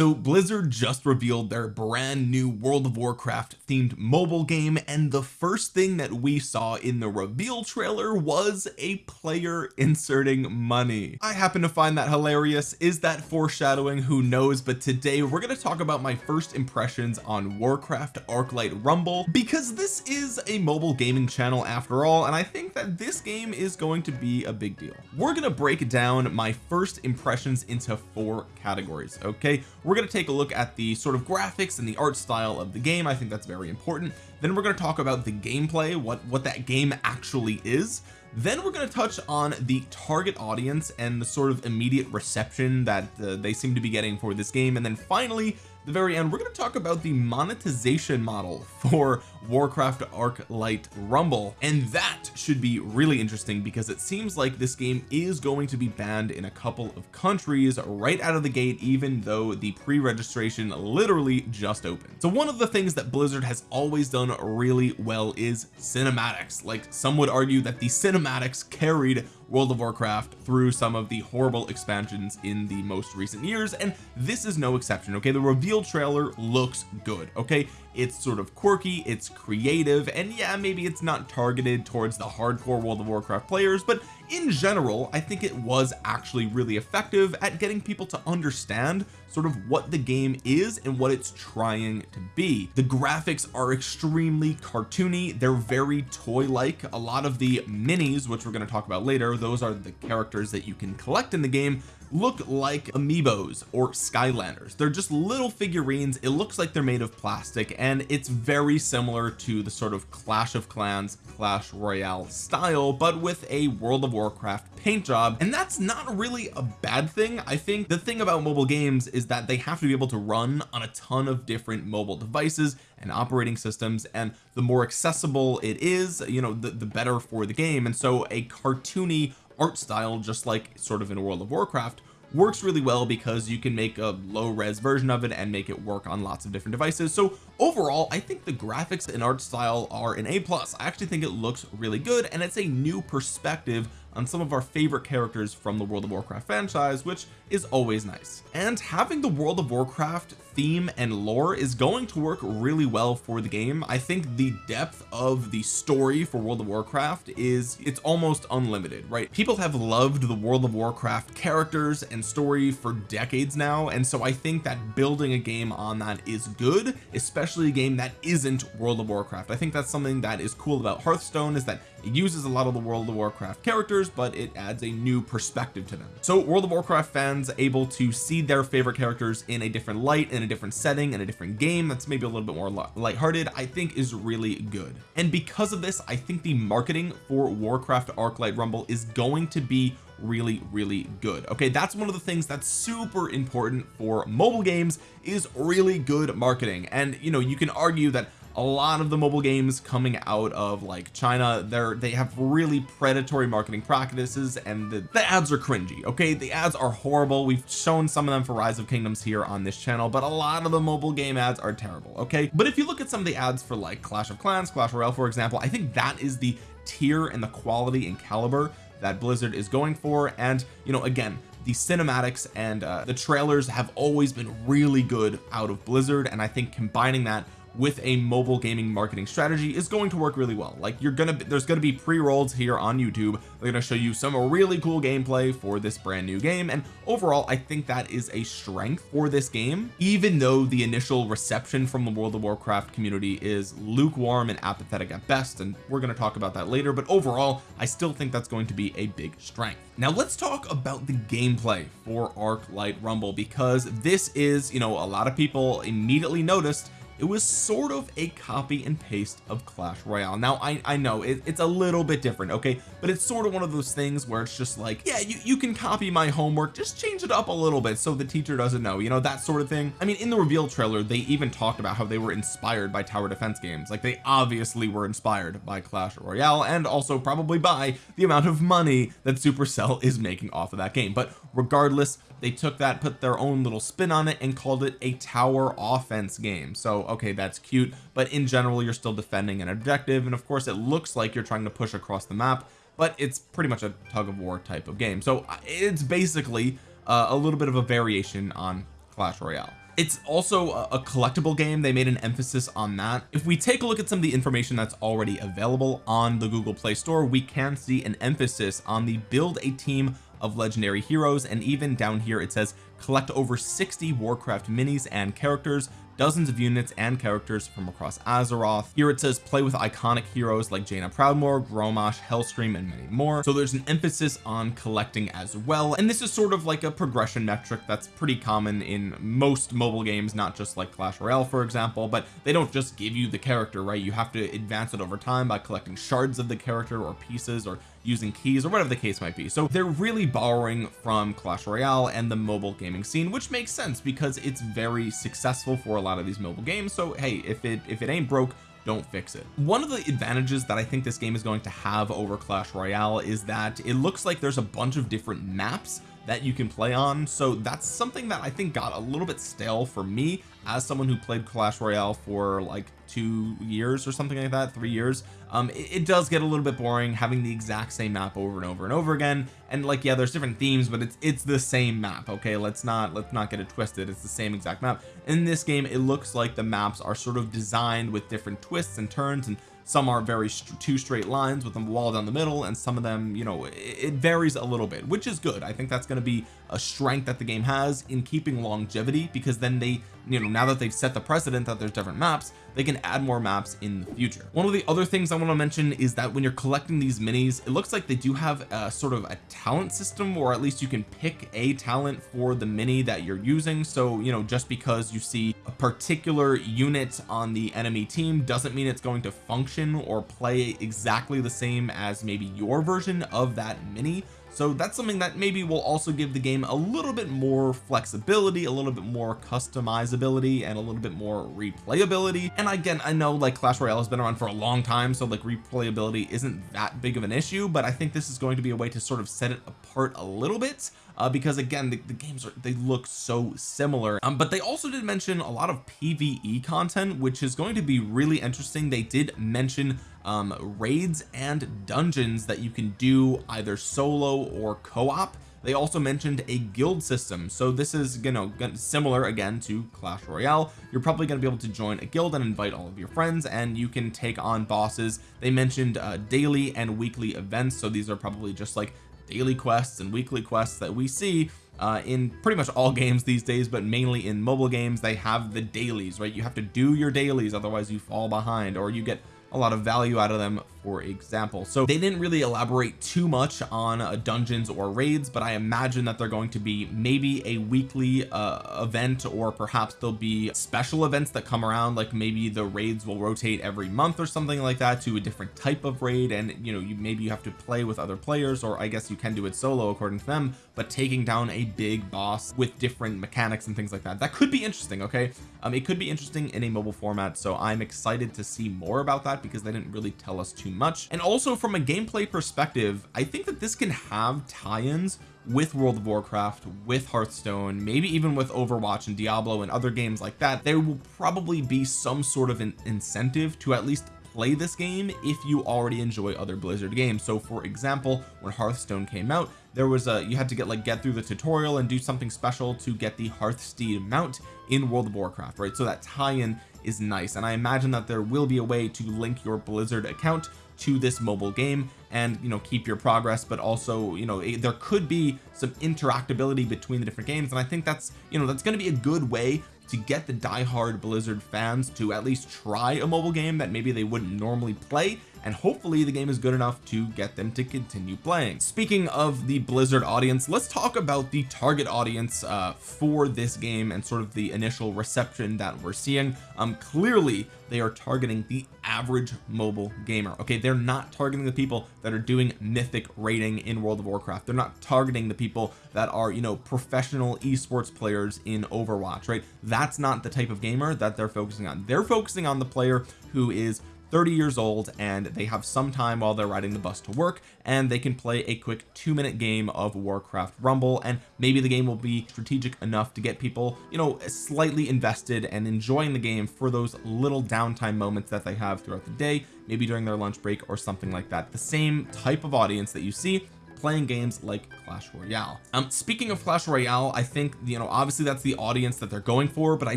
so Blizzard just revealed their brand new World of Warcraft themed mobile game and the first thing that we saw in the reveal trailer was a player inserting money. I happen to find that hilarious. Is that foreshadowing? Who knows? But today we're going to talk about my first impressions on Warcraft Arclight Rumble because this is a mobile gaming channel after all and I think that this game is going to be a big deal. We're going to break down my first impressions into four categories okay going to take a look at the sort of graphics and the art style of the game. I think that's very important. Then we're going to talk about the gameplay what what that game actually is. Then we're going to touch on the target audience and the sort of immediate reception that uh, they seem to be getting for this game. And then finally the very end we're going to talk about the monetization model for Warcraft Arclight Rumble. And that should be really interesting because it seems like this game is going to be banned in a couple of countries right out of the gate even though the pre-registration literally just opened. So one of the things that Blizzard has always done really well is cinematics. Like some would argue that the cinematics carried World of Warcraft through some of the horrible expansions in the most recent years and this is no exception okay? The reveal trailer looks good okay? It's sort of quirky it's creative and yeah maybe it's not targeted towards the hardcore World of Warcraft players but in general I think it was actually really effective at getting people to understand sort of what the game is and what it's trying to be. The graphics are extremely cartoony. They're very toy-like. A lot of the minis which we're going to talk about later those are the characters that you can collect in the game look like amiibos or skylanders. They're just little figurines. It looks like they're made of plastic and it's very similar to the sort of clash of clans clash royale style but with a world of warcraft paint job. And that's not really a bad thing. I think the thing about mobile games is that they have to be able to run on a ton of different mobile devices and operating systems and the more accessible it is you know the, the better for the game. And so a cartoony art style just like sort of in World of Warcraft works really well because you can make a low res version of it and make it work on lots of different devices. So overall I think the graphics and art style are an A plus. I actually think it looks really good and it's a new perspective on some of our favorite characters from the World of Warcraft franchise which is always nice. And having the World of Warcraft theme and lore is going to work really well for the game. I think the depth of the story for World of Warcraft is it's almost unlimited right? People have loved the World of Warcraft characters and story for decades now and so I think that building a game on that is good especially a game that isn't World of Warcraft. I think that's something that is cool about Hearthstone is that it uses a lot of the World of Warcraft characters but it adds a new perspective to them. So World of Warcraft fans able to see their favorite characters in a different light in a different setting in a different game that's maybe a little bit more lighthearted I think is really good. And because of this I think the marketing for Warcraft Arclight Rumble is going to be really really good. Okay that's one of the things that's super important for mobile games is really good marketing. And you know you can argue that a lot of the mobile games coming out of like China they're they have really predatory marketing practices and the, the ads are cringy okay? The ads are horrible. We've shown some of them for rise of kingdoms here on this channel but a lot of the mobile game ads are terrible okay? But if you look at some of the ads for like clash of clans clash royale for example I think that is the tier and the quality and caliber that Blizzard is going for and you know again the cinematics and uh, the trailers have always been really good out of Blizzard and I think combining that with a mobile gaming marketing strategy is going to work really well. Like you're gonna there's gonna be pre-rolls here on YouTube. They're gonna show you some really cool gameplay for this brand new game. And overall I think that is a strength for this game. Even though the initial reception from the World of Warcraft community is lukewarm and apathetic at best and we're going to talk about that later but overall I still think that's going to be a big strength. Now let's talk about the gameplay for Arc Light Rumble because this is you know a lot of people immediately noticed it was sort of a copy and paste of Clash Royale. Now I I know it, it's a little bit different okay? But it's sort of one of those things where it's just like yeah you, you can copy my homework just change it up a little bit so the teacher doesn't know you know that sort of thing. I mean in the reveal trailer they even talked about how they were inspired by tower defense games. Like they obviously were inspired by Clash Royale and also probably by the amount of money that Supercell is making off of that game. But regardless they took that put their own little spin on it and called it a tower offense game. So okay that's cute but in general you're still defending an objective and of course it looks like you're trying to push across the map but it's pretty much a tug of war type of game. So uh, it's basically uh, a little bit of a variation on Clash Royale. It's also a, a collectible game. They made an emphasis on that. If we take a look at some of the information that's already available on the Google Play Store we can see an emphasis on the build a team of legendary heroes and even down here it says collect over 60 Warcraft minis and characters dozens of units and characters from across Azeroth. Here it says play with iconic heroes like Jaina Proudmoore Grommash Hellscream and many more. So there's an emphasis on collecting as well. And this is sort of like a progression metric that's pretty common in most mobile games not just like Clash Royale for example but they don't just give you the character right? You have to advance it over time by collecting shards of the character or pieces or using keys or whatever the case might be. So they're really borrowing from Clash Royale and the mobile gaming scene which makes sense because it's very successful for a lot of these mobile games. So hey if it if it ain't broke don't fix it. One of the advantages that I think this game is going to have over Clash Royale is that it looks like there's a bunch of different maps that you can play on. So that's something that I think got a little bit stale for me as someone who played Clash Royale for like two years or something like that three years. Um it, it, does get a little bit boring having the exact same map over and over and over again. And like yeah there's different themes but it's it's the same map okay? Let's not let's not get it twisted. It's the same exact map. In this game it looks like the maps are sort of designed with different twists and turns and some are very st two straight lines with a wall down the middle and some of them you know it, it varies a little bit which is good. I think that's going to be a strength that the game has in keeping longevity because then they you know now that they've set the precedent that there's different maps they can add more maps in the future. One of the other things I want to mention is that when you're collecting these minis it looks like they do have a sort of a talent system or at least you can pick a talent for the mini that you're using. So you know just because you see a particular unit on the enemy team doesn't mean it's going to function or play exactly the same as maybe your version of that mini so that's something that maybe will also give the game a little bit more flexibility a little bit more customizability and a little bit more replayability. And again I know like Clash Royale has been around for a long time so like replayability isn't that big of an issue but I think this is going to be a way to sort of set it apart a little bit uh, because again the, the, games are they look so similar. Um, but they also did mention a lot of PvE content which is going to be really interesting. They did mention um, raids and dungeons that you can do either solo or co-op. They also mentioned a guild system. So this is you know similar again to Clash Royale. You're probably going to be able to join a guild and invite all of your friends and you can take on bosses. They mentioned uh, daily and weekly events. So these are probably just like daily quests and weekly quests that we see uh, in pretty much all games these days but mainly in mobile games. They have the dailies right? You have to do your dailies otherwise you fall behind or you get a lot of value out of them for example. So they didn't really elaborate too much on uh, dungeons or raids but I imagine that they're going to be maybe a weekly uh, event or perhaps there'll be special events that come around like maybe the raids will rotate every month or something like that to a different type of raid and you know you maybe you have to play with other players or I guess you can do it solo according to them but taking down a big boss with different mechanics and things like that. That could be interesting okay? Um it could be interesting in a mobile format so I'm excited to see more about that because they didn't really tell us too much. And also from a gameplay perspective I think that this can have tie-ins with World of Warcraft with Hearthstone maybe even with Overwatch and Diablo and other games like that. There will probably be some sort of an incentive to at least play this game if you already enjoy other Blizzard games. So for example when Hearthstone came out there was a you had to get like get through the tutorial and do something special to get the Hearthsteed mount in World of Warcraft right? So that tie-in is nice and I imagine that there will be a way to link your Blizzard account to this mobile game and you know keep your progress but also you know there could be some interactability between the different games and I think that's you know that's going to be a good way to get the die-hard Blizzard fans to at least try a mobile game that maybe they wouldn't normally play and hopefully the game is good enough to get them to continue playing. Speaking of the Blizzard audience let's talk about the target audience uh, for this game and sort of the initial reception that we're seeing. Um clearly they are targeting the average mobile gamer okay? They're not targeting the people that are doing mythic rating in World of Warcraft. They're not targeting the people that are you know professional esports players in Overwatch right? That's not the type of gamer that they're focusing on. They're focusing on the player who is 30 years old and they have some time while they're riding the bus to work and they can play a quick two minute game of Warcraft Rumble and maybe the game will be strategic enough to get people you know slightly invested and enjoying the game for those little downtime moments that they have throughout the day maybe during their lunch break or something like that. The same type of audience that you see playing games like Clash Royale. Um speaking of Clash Royale I think you know obviously that's the audience that they're going for but I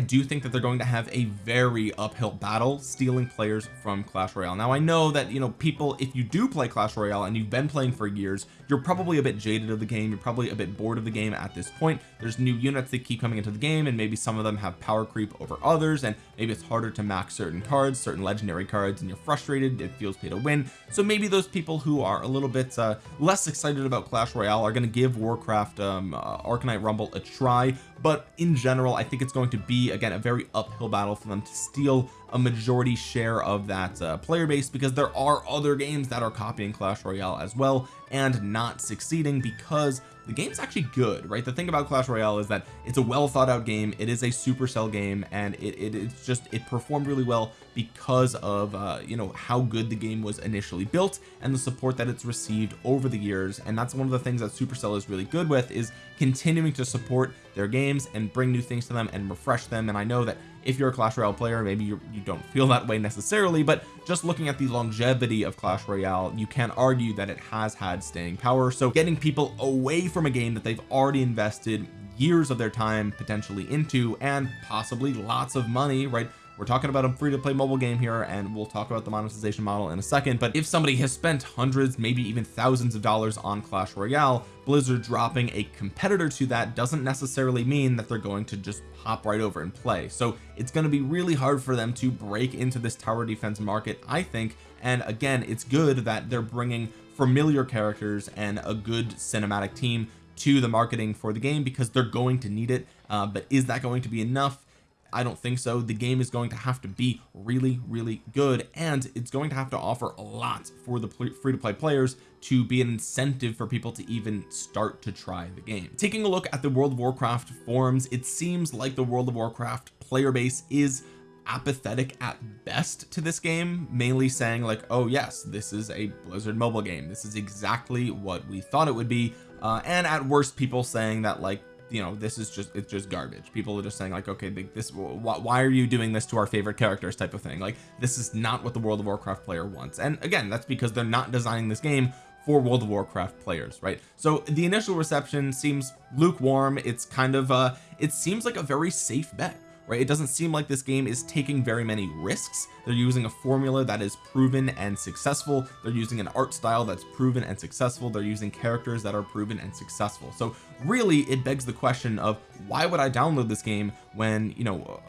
do think that they're going to have a very uphill battle stealing players from Clash Royale. Now I know that you know people if you do play Clash Royale and you've been playing for years you're probably a bit jaded of the game you're probably a bit bored of the game at this point. There's new units that keep coming into the game and maybe some of them have power creep over others and maybe it's harder to max certain cards certain legendary cards and you're frustrated it feels pay to win. So maybe those people who are a little bit uh, less excited about Clash Royale are going to give Warcraft um, uh, Arcanite Rumble a try but in general I think it's going to be again a very uphill battle for them to steal a majority share of that uh, player base because there are other games that are copying Clash Royale as well and not succeeding because the game's actually good right? The thing about Clash Royale is that it's a well thought out game it is a supercell game and it, it it's just it performed really well because of uh you know how good the game was initially built and the support that it's received over the years. And that's one of the things that Supercell is really good with is continuing to support their games and bring new things to them and refresh them. And I know that if you're a Clash Royale player maybe you you don't feel that way necessarily but just looking at the longevity of Clash Royale you can argue that it has had staying power. So getting people away from a game that they've already invested years of their time potentially into and possibly lots of money right we're talking about a free to play mobile game here and we'll talk about the monetization model in a second but if somebody has spent hundreds maybe even thousands of dollars on Clash Royale Blizzard dropping a competitor to that doesn't necessarily mean that they're going to just hop right over and play. So it's going to be really hard for them to break into this tower defense market I think and again it's good that they're bringing familiar characters and a good cinematic team to the marketing for the game because they're going to need it uh, but is that going to be enough I don't think so. The game is going to have to be really really good and it's going to have to offer a lot for the free-to-play players to be an incentive for people to even start to try the game. Taking a look at the World of Warcraft forums it seems like the World of Warcraft player base is apathetic at best to this game mainly saying like oh yes this is a Blizzard mobile game. This is exactly what we thought it would be. Uh, and at worst people saying that like you know this is just it's just garbage. People are just saying like okay this why are you doing this to our favorite characters type of thing? Like this is not what the World of Warcraft player wants. And again that's because they're not designing this game for World of Warcraft players right? So the initial reception seems lukewarm. It's kind of uh it seems like a very safe bet right? It doesn't seem like this game is taking very many risks. They're using a formula that is proven and successful. They're using an art style that's proven and successful. They're using characters that are proven and successful. So really it begs the question of why would I download this game when you know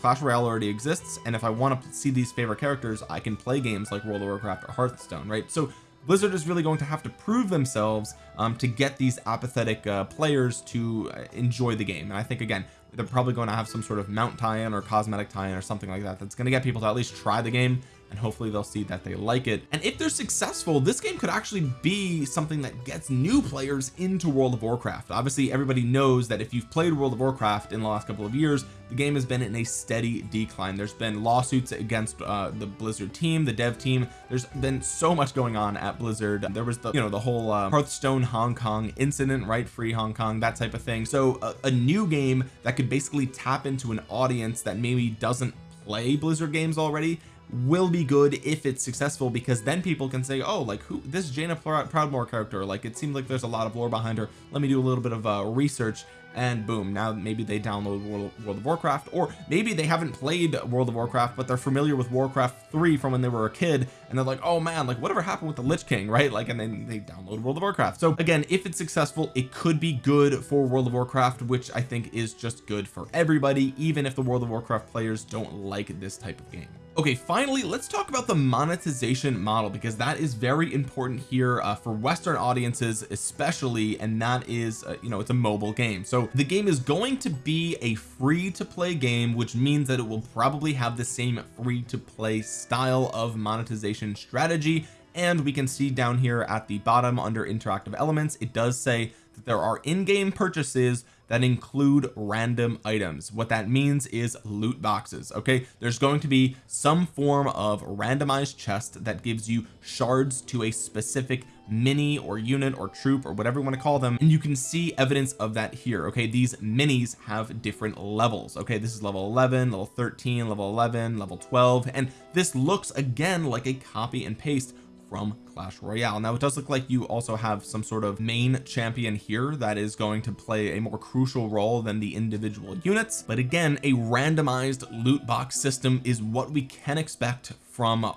Clash Royale already exists? And if I want to see these favorite characters I can play games like World of Warcraft or Hearthstone right? So Blizzard is really going to have to prove themselves um, to get these apathetic uh, players to uh, enjoy the game. And I think again they're probably going to have some sort of mount tie-in or cosmetic tie-in or something like that that's going to get people to at least try the game and hopefully they'll see that they like it. And if they're successful this game could actually be something that gets new players into World of Warcraft. Obviously everybody knows that if you've played World of Warcraft in the last couple of years the game has been in a steady decline. There's been lawsuits against uh, the Blizzard team the dev team. There's been so much going on at Blizzard. There was the you know the whole uh, Hearthstone Hong Kong incident right? Free Hong Kong that type of thing. So a, a new game that could basically tap into an audience that maybe doesn't play Blizzard games already will be good if it's successful because then people can say oh like who this Jaina Proudmoore character like it seems like there's a lot of lore behind her. Let me do a little bit of uh, research and boom now maybe they download World, World of Warcraft or maybe they haven't played World of Warcraft but they're familiar with Warcraft 3 from when they were a kid and they're like oh man like whatever happened with the Lich King right? Like and then they download World of Warcraft. So again if it's successful it could be good for World of Warcraft which I think is just good for everybody even if the World of Warcraft players don't like this type of game okay finally let's talk about the monetization model because that is very important here uh, for Western audiences especially and that is uh, you know it's a mobile game. So the game is going to be a free to play game which means that it will probably have the same free to play style of monetization strategy. And we can see down here at the bottom under interactive elements it does say that there are in-game purchases that include random items. What that means is loot boxes okay? There's going to be some form of randomized chest that gives you shards to a specific mini or unit or troop or whatever you want to call them. And you can see evidence of that here okay? These minis have different levels okay? This is level 11 level 13 level 11 level 12 and this looks again like a copy and paste from Clash Royale. Now it does look like you also have some sort of main champion here that is going to play a more crucial role than the individual units. But again a randomized loot box system is what we can expect from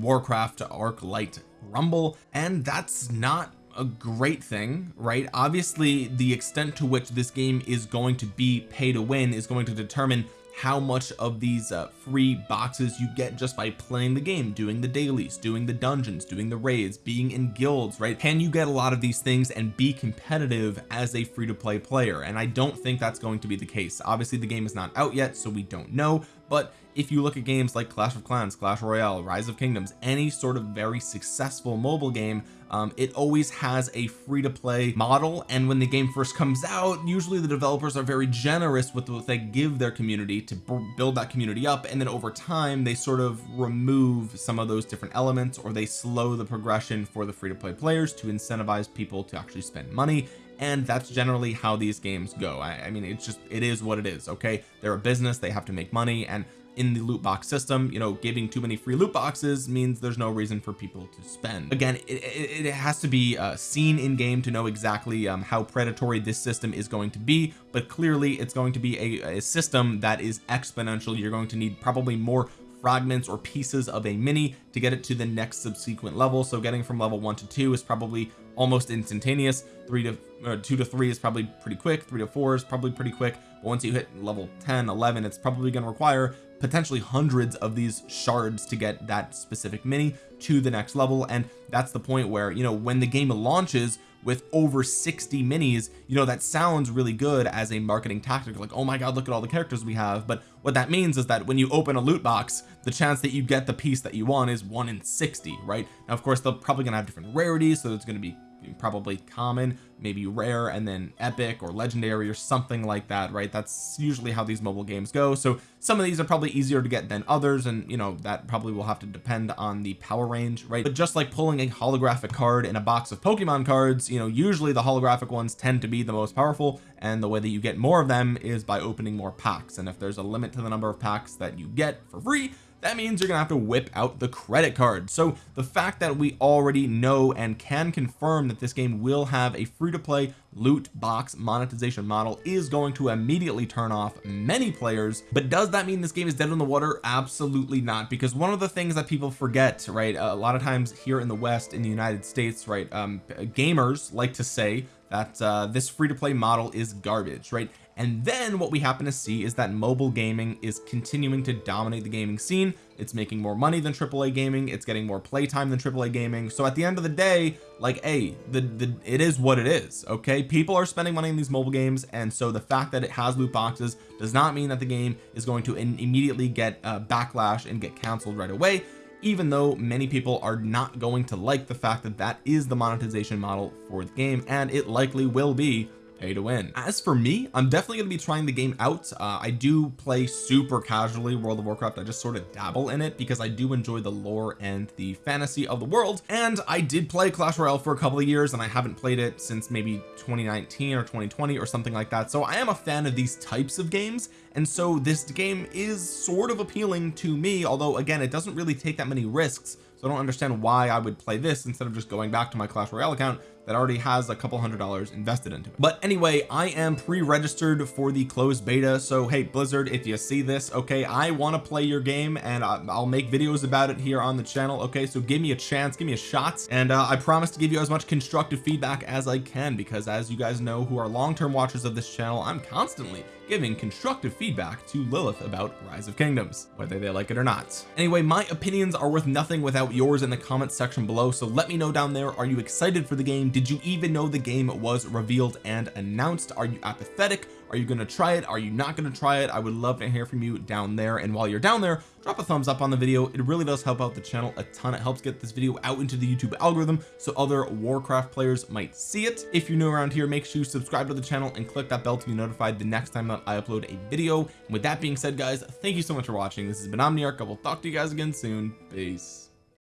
Warcraft Arclight Rumble and that's not a great thing right? Obviously the extent to which this game is going to be pay to win is going to determine how much of these uh, free boxes you get just by playing the game doing the dailies doing the dungeons doing the raids being in guilds right? Can you get a lot of these things and be competitive as a free-to-play player? And I don't think that's going to be the case. Obviously the game is not out yet so we don't know. But if you look at games like Clash of Clans Clash Royale Rise of Kingdoms any sort of very successful mobile game um, it always has a free-to-play model and when the game first comes out usually the developers are very generous with what they give their community to build that community up and then over time they sort of remove some of those different elements or they slow the progression for the free-to-play players to incentivize people to actually spend money and that's generally how these games go. I, I mean it's just it is what it is okay? They're a business they have to make money and in the loot box system you know giving too many free loot boxes means there's no reason for people to spend. Again it, it, it has to be uh, seen in game to know exactly um, how predatory this system is going to be but clearly it's going to be a, a system that is exponential. You're going to need probably more fragments or pieces of a mini to get it to the next subsequent level. So getting from level one to two is probably almost instantaneous. Three to uh, two to three is probably pretty quick. Three to four is probably pretty quick. But once you hit level 10 11 it's probably going to require potentially hundreds of these shards to get that specific mini to the next level. And that's the point where you know when the game launches with over 60 minis you know that sounds really good as a marketing tactic. Like oh my god look at all the characters we have. But what that means is that when you open a loot box the chance that you get the piece that you want is 1 in 60 right? Now of course they're probably gonna have different rarities so it's going to be probably common maybe rare and then epic or legendary or something like that right? That's usually how these mobile games go. So some of these are probably easier to get than others and you know that probably will have to depend on the power range right? But just like pulling a holographic card in a box of Pokemon cards you know usually the holographic ones tend to be the most powerful and the way that you get more of them is by opening more packs. And if there's a limit to the number of packs that you get for free that means you're gonna have to whip out the credit card. So the fact that we already know and can confirm that this game will have a free-to-play loot box monetization model is going to immediately turn off many players. But does that mean this game is dead in the water? Absolutely not because one of the things that people forget right a lot of times here in the West in the United States right um gamers like to say that uh, this free-to-play model is garbage right and then what we happen to see is that mobile gaming is continuing to dominate the gaming scene. It's making more money than AAA gaming. It's getting more playtime than AAA gaming. So at the end of the day like hey the the it is what it is okay? People are spending money in these mobile games and so the fact that it has loot boxes does not mean that the game is going to immediately get a backlash and get canceled right away even though many people are not going to like the fact that that is the monetization model for the game and it likely will be pay to win as for me I'm definitely going to be trying the game out. Uh, I do play super casually World of Warcraft. I just sort of dabble in it because I do enjoy the lore and the fantasy of the world. And I did play Clash Royale for a couple of years and I haven't played it since maybe 2019 or 2020 or something like that. So I am a fan of these types of games and so this game is sort of appealing to me although again it doesn't really take that many risks. So I don't understand why I would play this instead of just going back to my Clash Royale account that already has a couple hundred dollars invested into it. But anyway I am pre-registered for the closed beta. So hey Blizzard if you see this okay I want to play your game and I'll make videos about it here on the channel. Okay so give me a chance give me a shot. And uh, I promise to give you as much constructive feedback as I can because as you guys know who are long-term watchers of this channel I'm constantly giving constructive feedback to Lilith about Rise of Kingdoms whether they like it or not. Anyway my opinions are worth nothing without yours in the comments section below. So let me know down there are you excited for the game did you even know the game was revealed and announced? Are you apathetic? Are you going to try it? Are you not going to try it? I would love to hear from you down there. And while you're down there drop a thumbs up on the video. It really does help out the channel a ton. It helps get this video out into the YouTube algorithm so other Warcraft players might see it. If you're new around here make sure you subscribe to the channel and click that bell to be notified the next time that I upload a video. And with that being said guys thank you so much for watching. This has been Omniarch. I will talk to you guys again soon. Peace